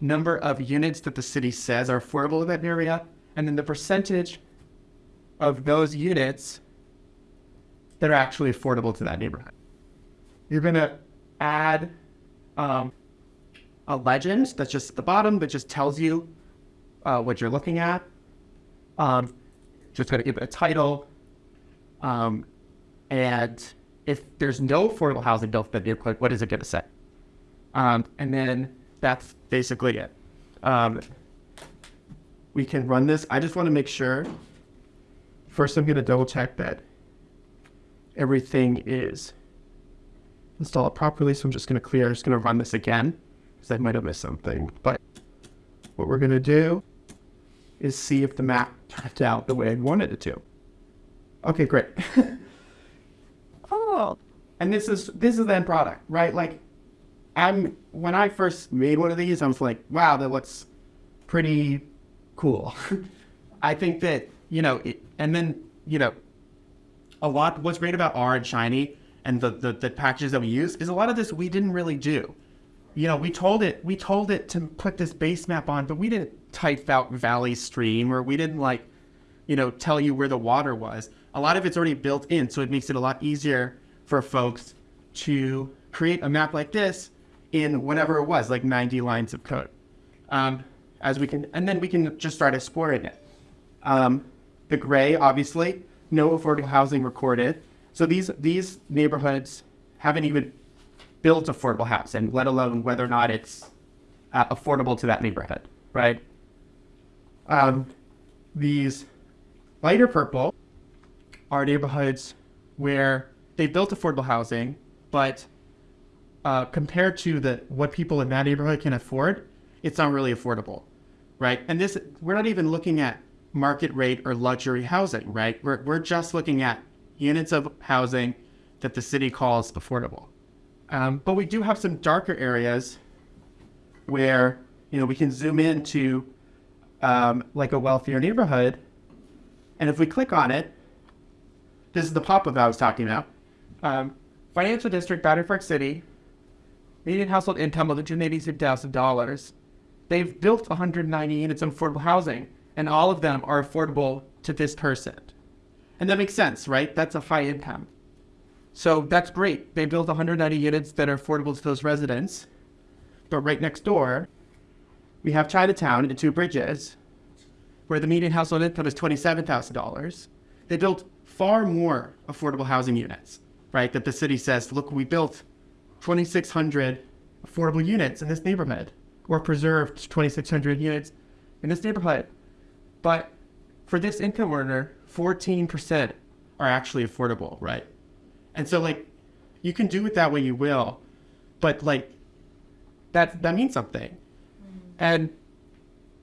number of units that the city says are affordable in that area, and then the percentage of those units that are actually affordable to that neighborhood. You're going to add um, a legend that's just at the bottom that just tells you uh, what you're looking at. Um, just going to give it a title. Um, and if there's no affordable housing built in the neighborhood, what is it going to say? Um, and then that's basically it. Um, we can run this. I just want to make sure. First, I'm going to double check that everything is installed properly. So I'm just going to clear. I'm just going to run this again because I might have missed something. But what we're going to do is see if the map turned out the way I wanted it to. Okay, great. oh, and this is this is the end product, right? Like, I'm when I first made one of these, I was like, wow, that looks pretty cool. I think that you know, it, and then you know, a lot. What's great about R and Shiny and the, the the packages that we use is a lot of this we didn't really do. You know, we told it we told it to put this base map on, but we didn't type out Valley Stream or we didn't like, you know, tell you where the water was. A lot of it's already built in, so it makes it a lot easier for folks to create a map like this in whatever it was, like 90 lines of code. Um, as we can, and then we can just start exploring it. Um, the gray, obviously, no affordable housing recorded. So these these neighborhoods haven't even built affordable housing, let alone whether or not it's uh, affordable to that neighborhood, right? Um, these lighter purple are neighborhoods where they built affordable housing, but uh, compared to the what people in that neighborhood can afford, it's not really affordable. right? And this, we're not even looking at market rate or luxury housing, right? We're, we're just looking at units of housing that the city calls affordable. Um, but we do have some darker areas where, you know, we can zoom into um, like a wealthier neighborhood. And if we click on it, this is the pop-up I was talking about. Um, financial district, Battery Park City, median household income of $286,000. They've built 190 units of affordable housing, and all of them are affordable to this person. And that makes sense, right? That's a high income. So that's great. They built 190 units that are affordable to those residents. But right next door, we have Chinatown and Two Bridges, where the median household income is $27,000. They built far more affordable housing units, right? That the city says, look, we built 2,600 affordable units in this neighborhood, or preserved 2,600 units in this neighborhood. But for this income earner, 14% are actually affordable, right? And so, like, you can do it that way you will, but like, that that means something. Mm-hmm. And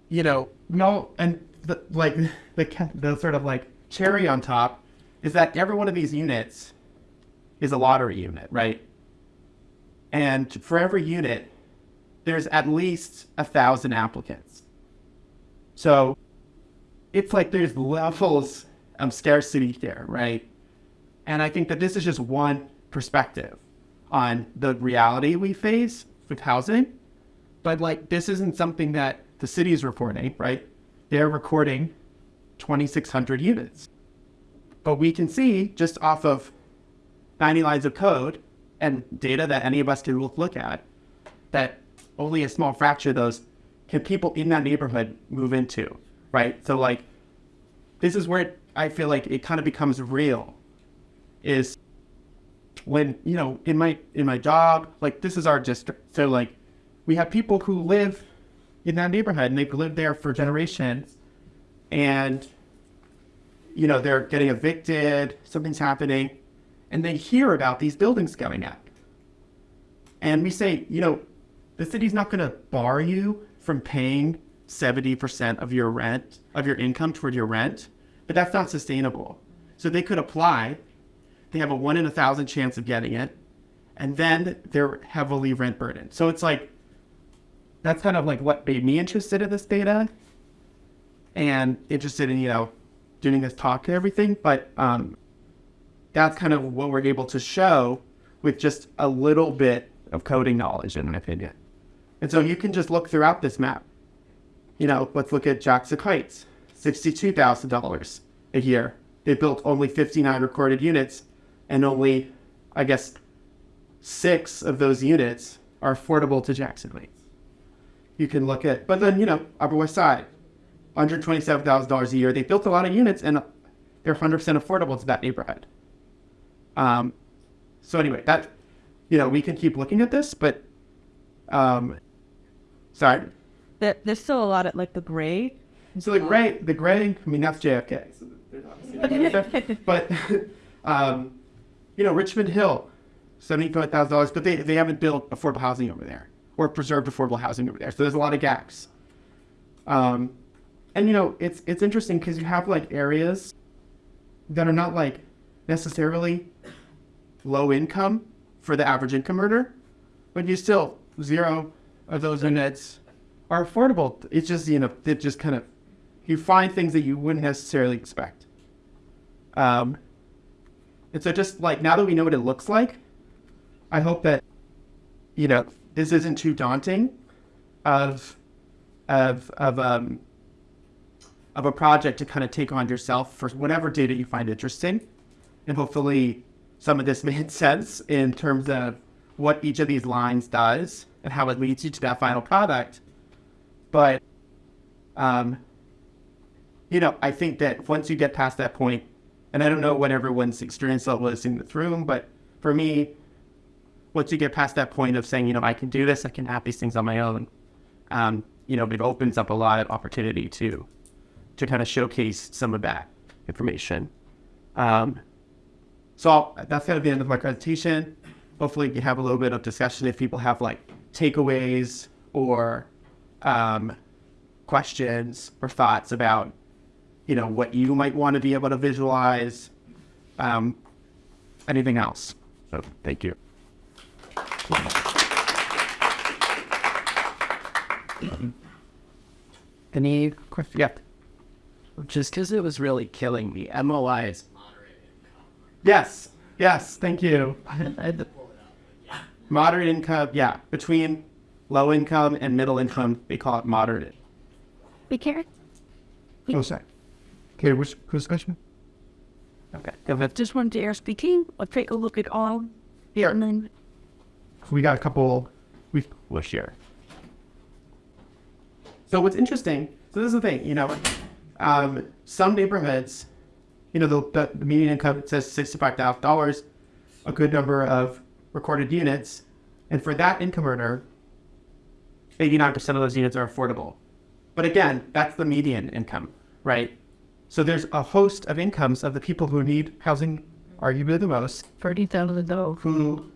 you know, no, and the, like the the sort of like cherry on top is that every one of these units is a lottery unit, right? And for every unit, there's at least a thousand applicants. So it's like there's levels of scarcity here, right? And I think that this is just one perspective on the reality we face with housing. But like, this isn't something that the city is reporting, right? They're recording 2,600 units. But we can see just off of 90 lines of code and data that any of us can look, at that only a small fraction of those can people in that neighborhood move into, right? So like, this is where it, I feel like it kind of becomes real is when you know in my in my job like this is our district so like we have people who live in that neighborhood and they've lived there for generations and you know they're getting evicted something's happening and they hear about these buildings going up and we say you know the city's not going to bar you from paying 70% of your rent of your income toward your rent but that's not sustainable so they could apply they have a one in a thousand chance of getting it, and then they're heavily rent burdened. So it's like that's kind of like what made me interested in this data and interested in you know doing this talk and everything. But um, that's kind of what we're able to show with just a little bit of coding knowledge, in my opinion. And so you can just look throughout this map. You know, let's look at Jackson Heights, sixty-two thousand dollars a year. They built only fifty-nine recorded units and only, I guess, six of those units are affordable to Jackson Heights. You can look at, but then, you know, Upper West Side, $127,000 a year. They built a lot of units and they're 100% affordable to that neighborhood. Um, so anyway, that, you know, we can keep looking at this, but, um, sorry. There, there's still a lot of like the gray. So the gray, the gray, I mean, that's JFK. So there's obviously but, um, you know, Richmond Hill, seventy-five thousand dollars, but they, they haven't built affordable housing over there or preserved affordable housing over there. So there's a lot of gaps. Um, and you know, it's it's interesting because you have like areas that are not like necessarily low income for the average income earner, but you still zero of those units are affordable. It's just you know, it just kind of you find things that you wouldn't necessarily expect. Um, and so just like now that we know what it looks like, I hope that, you know, this isn't too daunting of of of um of a project to kind of take on yourself for whatever data you find interesting. And hopefully some of this made sense in terms of what each of these lines does and how it leads you to that final product. But um, you know, I think that once you get past that point, and I don't know what everyone's experience level is in this room, but for me, once you get past that point of saying, you know, I can do this, I can have these things on my own, um, you know, it opens up a lot of opportunity to to kind of showcase some of that information. Um, so I'll, that's kind of the end of my presentation. Hopefully, you have a little bit of discussion if people have like takeaways or, um, questions or thoughts about, you know, what you might want to be able to visualize, um, anything else. So thank you. Any questions? Yeah. Just because it was really killing me. MOI is Yes. Yes. Thank you. Moderate income. Yeah. Between low income and middle income, they call it moderate. Be careful. Oh, sorry. Okay, which, who's question? Okay. Just wanted to air speaking, or take a look at all. Here. And then We got a couple. We We'll share. So what's interesting, so this is the thing, you know, um, some neighborhoods, you know, the, the, the median income says $65,000, a good number of recorded units. And for that income earner, 89% of those units are affordable. But again, that's the median income, right? So there's a host of incomes of the people who need housing arguably the most thirty thousand dollars. who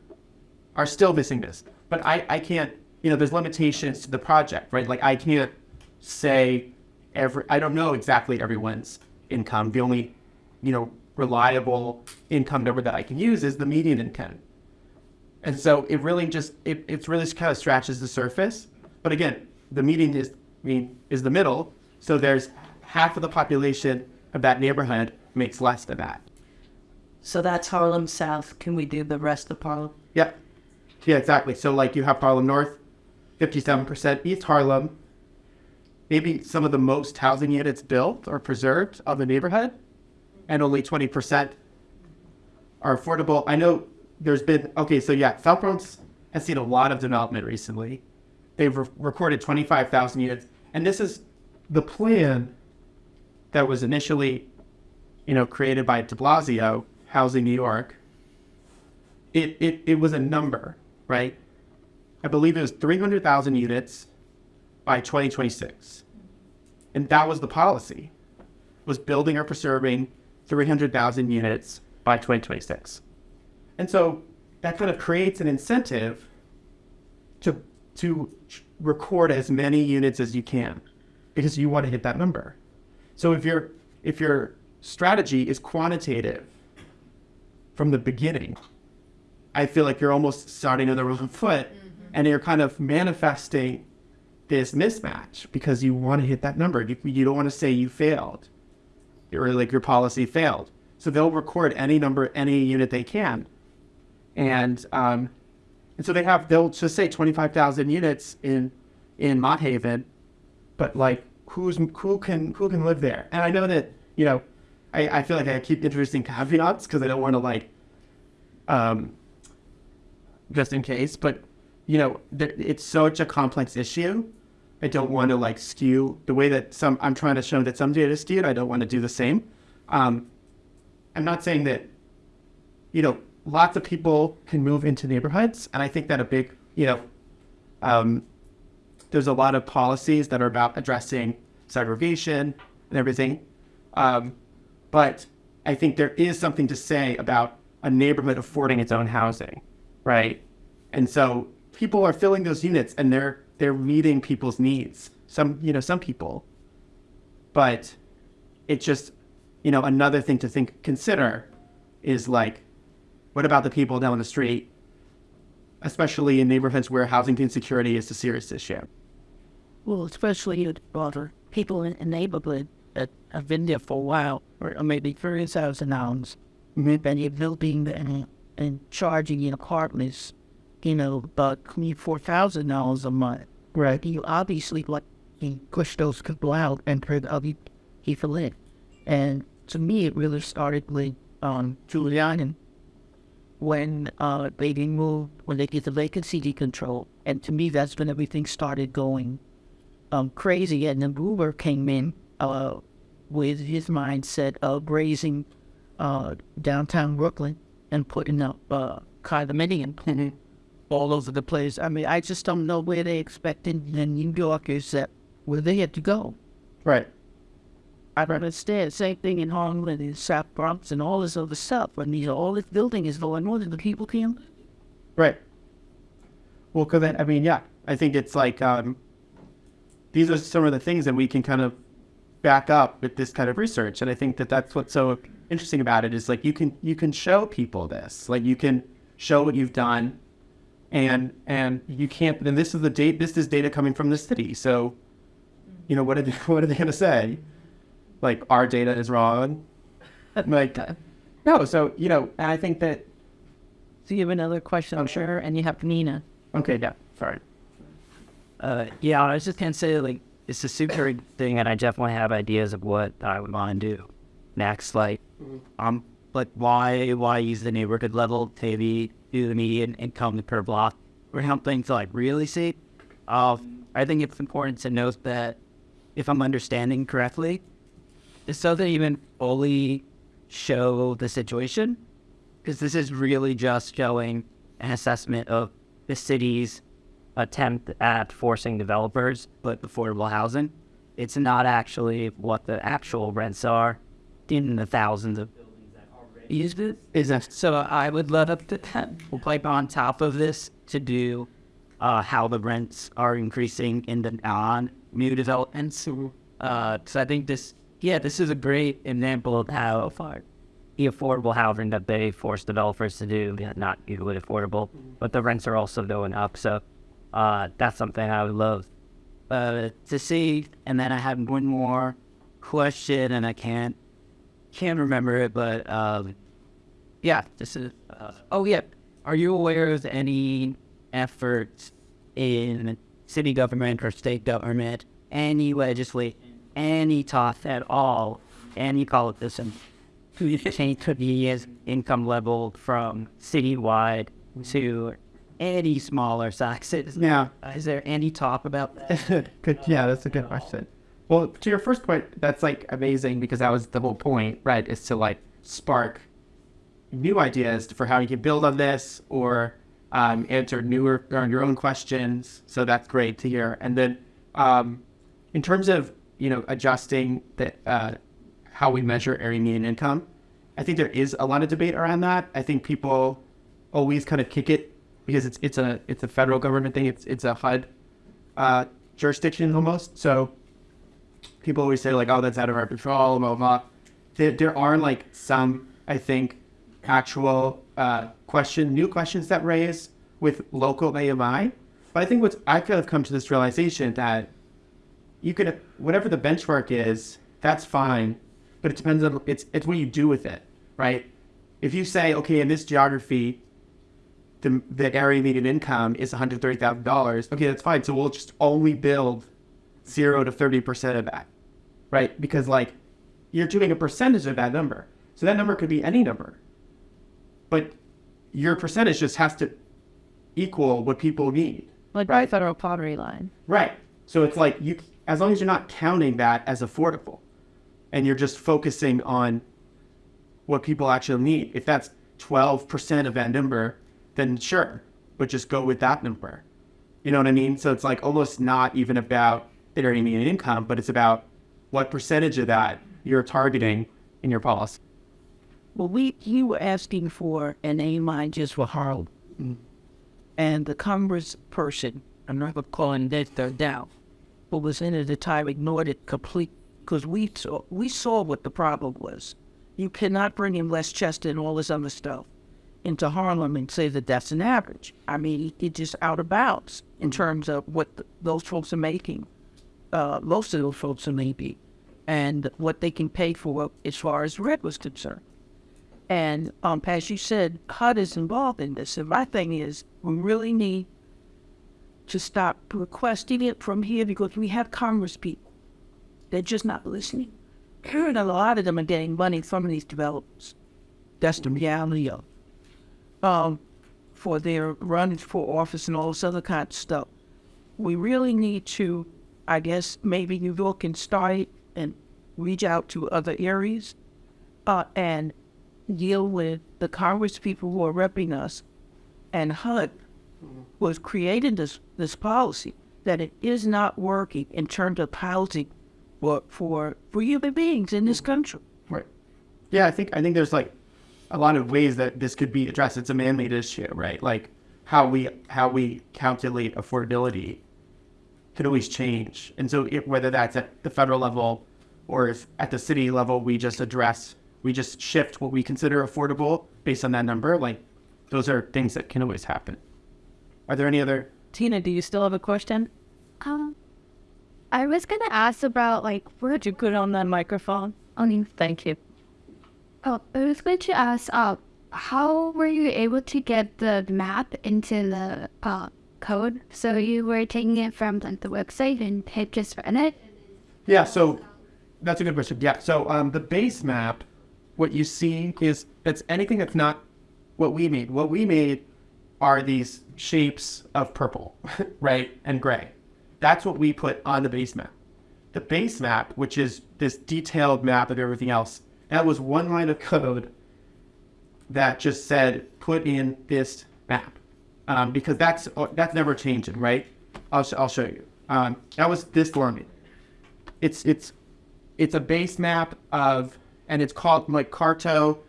are still missing this. But I, I can't, you know, there's limitations to the project, right? Like I can't say every, I don't know exactly everyone's income. The only, you know, reliable income number that I can use is the median income. And so it really just, it, it's really just kind of scratches the surface. But again, the median is, I mean, is the middle. So there's half of the population of that neighborhood makes less than that. So that's Harlem South. Can we do the rest of Harlem? Yeah. Yeah, exactly. So like you have Harlem North, 57%, East Harlem, maybe some of the most housing units built or preserved of the neighborhood, and only 20% are affordable. I know there's been, okay, so yeah, South Bronx has seen a lot of development recently. They've re- recorded 25,000 units, and this is the plan that was initially, you know, created by de Blasio, Housing New York, it, it, it was a number, right? I believe it was 300,000 units by 2026. And that was the policy, was building or preserving 300,000 units by 2026. And so that kind of creates an incentive to, to record as many units as you can because you want to hit that number. So if your, if your strategy is quantitative from the beginning, I feel like you're almost starting on the wrong foot and you're kind of manifesting this mismatch because you want to hit that number. You, you don't want to say you failed or like your policy failed. So they'll record any number, any unit they can. And, um, and so they have, they'll just say 25,000 units in, in Mott Haven, but like who's, who can, who can live there? And I know that, you know, I, I feel like I keep introducing caveats because I don't want to like, um, just in case. But you know, th- it's such a complex issue. I don't want to like skew the way that some. I'm trying to show that some data is skewed. I don't want to do the same. Um, I'm not saying that, you know, lots of people can move into neighborhoods, and I think that a big, you know, um, there's a lot of policies that are about addressing segregation and everything. Um, but I think there is something to say about a neighborhood affording its own housing, right? And so people are filling those units and they're they're meeting people's needs. Some you know some people, but it's just you know another thing to think consider is like, what about the people down the street, especially in neighborhoods where housing insecurity is a serious issue? Well, especially in other people in the neighborhood that have been there for a while, or maybe thirty thousand dollars, and you're building and, and charging in apartments, you know, about four thousand dollars a month. Right. You obviously like you push those people out and put other people in. And to me, it really started with um, Giuliani when uh, they removed, when they did the vacancy decontrol. And to me, that's when everything started going um, crazy. And then Uber came in uh, with his mindset of raising uh, downtown Brooklyn and putting up uh, condominium all over the place. I mean, I just don't know where they expected the New Yorkers that where they had to go. Right. I don't understand. Same thing in Harlem and in South Bronx and all this other stuff. I mean, all this building is going on and the people can't. Right. Well, because then, I mean, yeah, I think it's like um, these are some of the things that we can kind of back up with this kind of research. And I think that that's what's so interesting about it is like you can you can show people this, like you can show what you've done, and and you can't. Then this is the date. This is data coming from the city. So, you know what are they, what are they going to say? Like our data is wrong. Like no. So you know, and I think that So you have another question, I'm sure, and you have Nina. okay. Yeah. Sorry. Uh, yeah, I was just gonna say like it's a super thing, and I definitely have ideas of what I would want to do next. Like, um, like why why use the neighborhood level to maybe do the median income per block or something to like really see. Uh, I think it's important to note that if I'm understanding correctly, this doesn't even fully show the situation because this is really just showing an assessment of the city's attempt at forcing developers to put affordable housing. It's not actually what the actual rents are in the thousands of buildings that already use this. Is that So I would love up to pipe on top of this to do uh, how the rents are increasing in the non-new developments. Uh, so I think this, yeah, this is a great example of how far the affordable housing that they force developers to do not usually affordable, but the rents are also going up. So uh, that's something I would love uh, to see. And then I have one more question, and I can't can't remember it, but um, yeah, this is. Uh, oh yeah, are you aware of any efforts in city government or state government, any legislation, any talk at all, any politician, to change the income level from citywide to any smaller sizes? yeah. Uh, is there any talk about that? good. Yeah, that's a good question. Well, to your first point, that's like amazing because that was the whole point, right? Is to like spark new ideas for how you can build on this or um, answer newer or your own questions. So that's great to hear. And then um, in terms of you know adjusting that uh, how we measure area median income, I think there is a lot of debate around that. I think people always kind of kick it because it's it's a it's a federal government thing. It's it's a HUD uh, jurisdiction almost. So people always say like, "Oh, that's out of our control." Blah blah. There, there are like some, I think, actual uh, question, new questions that raise with local AMI. But I think what's I could have come to this realization that you can whatever the benchmark is, that's fine, but it depends on it's it's what you do with it, right? If you say, okay, in this geography, the the area median income is one hundred thirty thousand dollars, okay, that's fine. So we'll just only build zero to thirty percent of that, right? Because like you're doing a percentage of that number, so that number could be any number, but your percentage just has to equal what people need. Like Right. federal poverty line. Right. So it's like you, as long as you're not counting that as affordable, and you're just focusing on what people actually need. If that's twelve percent of that number, then sure, but just go with that number. You know what I mean? So it's like almost not even about the area median income, but it's about what percentage of that you're targeting in your policy. Well, we you were asking for an AMI just for Harlem, mm-hmm. and the Congressperson, I'm not gonna call him that they're down, but was in at the time ignored it completely because we saw we saw what the problem was. You cannot bring in Westchester and all this other stuff into Harlem and say that that's an average. I mean, it's just out of bounds in terms of what th those folks are making. Uh, most of those folks are maybe, and what they can pay for as far as rent was concerned. And um, as you said, HUD is involved in this. And my thing is, we really need to stop requesting it from here because we have Congress people. They're just not listening. And a lot of them are getting money from these developers. That's the reality of it. Um, for their running for office and all this other kind of stuff. We really need to, I guess, maybe New York can start and reach out to other areas uh, and deal with the Congress people who are repping us. And HUD was creating this this policy that it is not working in terms of housing for for, for human beings in this country. Right. Yeah, I think I think there's like a lot of ways that this could be addressed. It's a man-made issue, right? Like how we how we calculate affordability can always change. And so if, whether that's at the federal level or if at the city level, we just address, we just shift what we consider affordable based on that number. Like those are things that can always happen. Are there any other? Tina, do you still have a question? Um, I was gonna ask about like where Would you put on that microphone? only. Thank you. Oh, I was going to ask. Uh, how were you able to get the map into the uh code? So you were taking it from like the website and hit just run it. Yeah, so that's a good question. Yeah, so um, the base map, what you see is it's anything that's not what we made. What we made are these shapes of purple, right, and gray. That's what we put on the base map. The base map, which is this detailed map of everything else, that was one line of code that just said put in this map um, because that's that's never changing, right? I'll, sh- I'll show you. Um, that was this line it's it's it's a base map of and it's called like Carto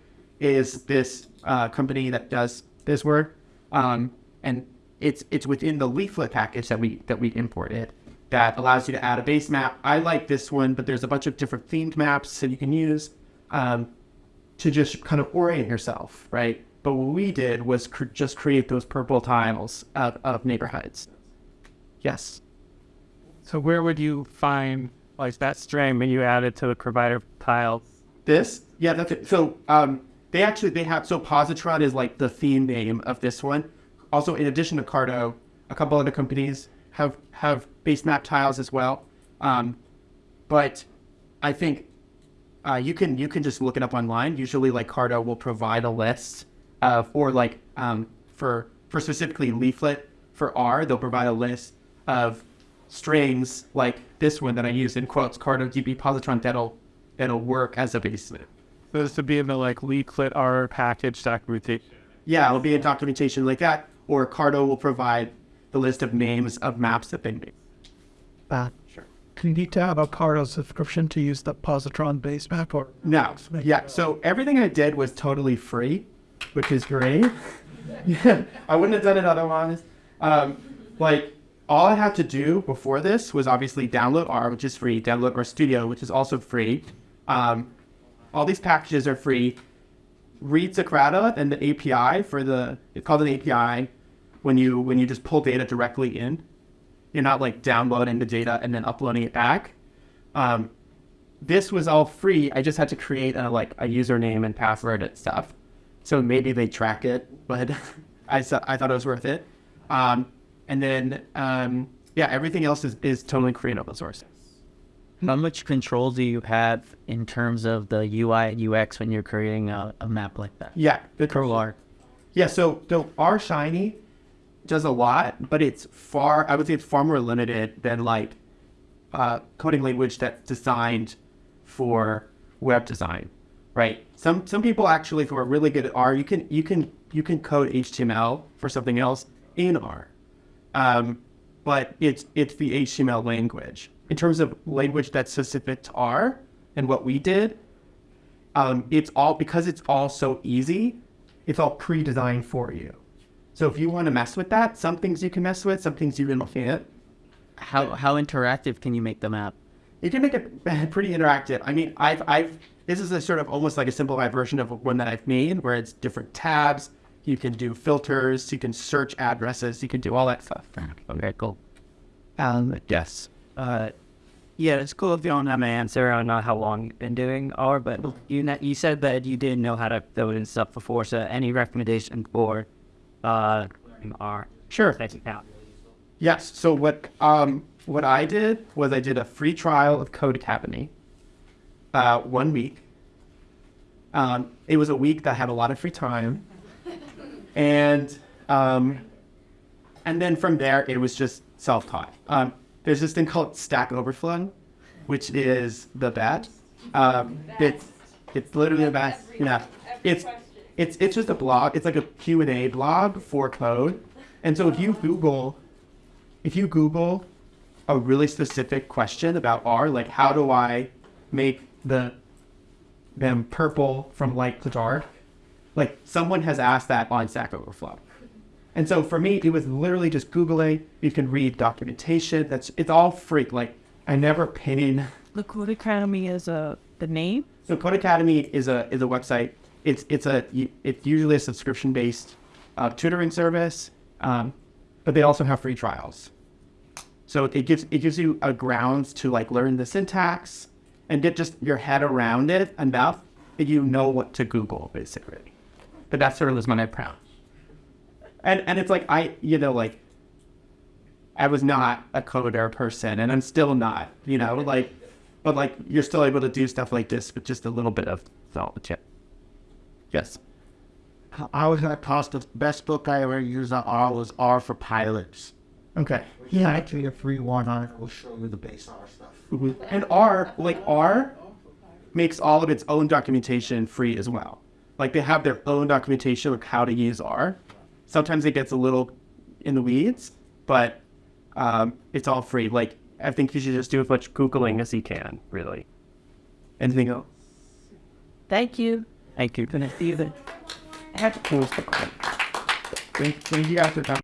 is this uh, company that does this work um, and it's it's within the leaflet package that we that we imported that allows you to add a base map. I like this one, but there's a bunch of different themed maps that you can use um, to just kind of orient yourself, right? But what we did was cr- just create those purple tiles of, of neighborhoods. Yes. So where would you find like that string when you add it to the provider tiles? This? Yeah, that's it. So um, they actually they have so Positron is like the theme name of this one. Also, in addition to Carto, a couple other companies have have base map tiles as well. Um, but I think uh, you can you can just look it up online. Usually, like Carto will provide a list of or like um, for for specifically leaflet for R, they'll provide a list of strings like this one that I use in quotes Carto DB Positron that'll that'll work as a base map. So this would be in the like leaflet R package documentation. Yeah, it'll be a documentation like that, or Carto will provide the list of names of maps that they made. Uh, Sure. Do you need to have a Carto subscription to use the Positron base map or? No, yeah. So everything I did was totally free, which is great. yeah, I wouldn't have done it otherwise. Um, like all I had to do before this was obviously download R, which is free. Download RStudio, which is also free. Um, all these packages are free. RSocrata and the API for the it's called an API when you when you just pull data directly in. You're not like downloading the data and then uploading it back. Um, this was all free. I just had to create a like a username and password and stuff. So maybe they track it, but I I thought it was worth it. Um, and then um, yeah, everything else is, is totally free and open source. How much control do you have in terms of the UI and UX when you're creating a, a map like that? Yeah, good Pro R. Yeah, so so R Shiny does a lot, but it's far I would say it's far more limited than like uh, coding language that's designed for web design, right? Some some people actually who are really good at R, you can you can you can code HTML for something else in R, um, but it's it's the HTML language. In terms of language that's specific to R and what we did, um, it's all because it's all so easy. It's all pre-designed for you. So if you want to mess with that, some things you can mess with, some things you really can't. How how interactive can you make the map? You can make it pretty interactive. I mean, I've, I've, this is a sort of almost like a simplified version of one that I've made where it's different tabs. You can do filters, you can search addresses, you can do all that stuff. Okay, cool. Um, yes. Uh, yeah, it's cool if you don't have an answer on uh, how long you've been doing R, but you you said that you didn't know how to code and stuff before. So any recommendation for uh, R? Sure. That you. Yes. So what um what I did was I did a free trial of Codecademy. Uh, one week. Um, it was a week that had a lot of free time, and um, and then from there it was just self-taught. Um, there's this thing called Stack Overflow, which is the best. Um, it's it's literally the best. Yeah, it's it's it's just a blog. It's like a Q and A blog for code. And so if you Google, if you Google a really specific question about R, like how do I make the them purple from light to dark, like someone has asked that on Stack Overflow, And so for me, it was literally just Googling. You can read documentation. That's it's all free. Like I never paid. The Codecademy is a the name. So Codecademy is a is a website. It's it's a it's usually a subscription based uh, tutoring service, um, but they also have free trials. So it gives it gives you a grounds to like learn the syntax and get just your head around it enough that you know what to Google basically. But that's sort of was my background. And and it's like I you know like I was not a coder person and I'm still not, you know, like but like you're still able to do stuff like this with just a little bit of knowledge. Yeah. Yes. I was gonna toss the best book I ever used on R was R for Pilots. Okay. Yeah, actually a free one on it will show you the base R stuff. Mm-hmm. And R, like R, makes all of its own documentation free as well. Like they have their own documentation of how to use R. Sometimes it gets a little in the weeds, but um, it's all free. Like I think you should just do as much googling as you can. Really. Anything else? Thank you. Thank you. Gonna see you then. Thank thank you guys for coming.